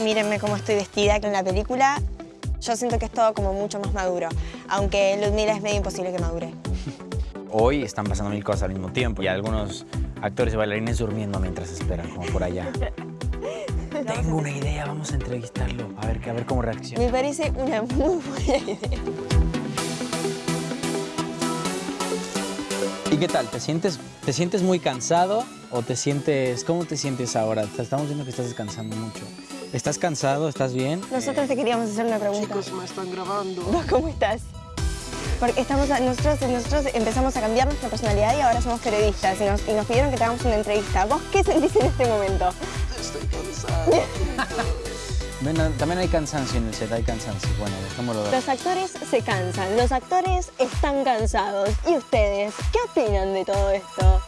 mírenme cómo estoy vestida en la película, yo siento que es todo como mucho más maduro, aunque Ludmila es medio imposible que madure. Hoy están pasando mil cosas al mismo tiempo y algunos actores y bailarines durmiendo mientras esperan, como por allá. Tengo una idea, vamos a entrevistarlo, a ver, a ver cómo reacciona. Me parece una muy buena idea. ¿Y qué tal? ¿Te sientes, ¿Te sientes muy cansado o te sientes... ¿Cómo te sientes ahora? Estamos viendo que estás descansando mucho. ¿Estás cansado? ¿Estás bien? Nosotros te queríamos hacer una pregunta. Chicos, me están grabando. ¿Vos cómo estás? Porque estamos, nosotros, nosotros empezamos a cambiar nuestra personalidad y ahora somos periodistas y nos, y nos pidieron que te hagamos una entrevista. ¿Vos qué sentís en este momento? Estoy cansado. Bueno, también hay cansancio en el set, hay cansancio. Bueno, dejémoslo ver. Los actores se cansan, los actores están cansados. ¿Y ustedes qué opinan de todo esto?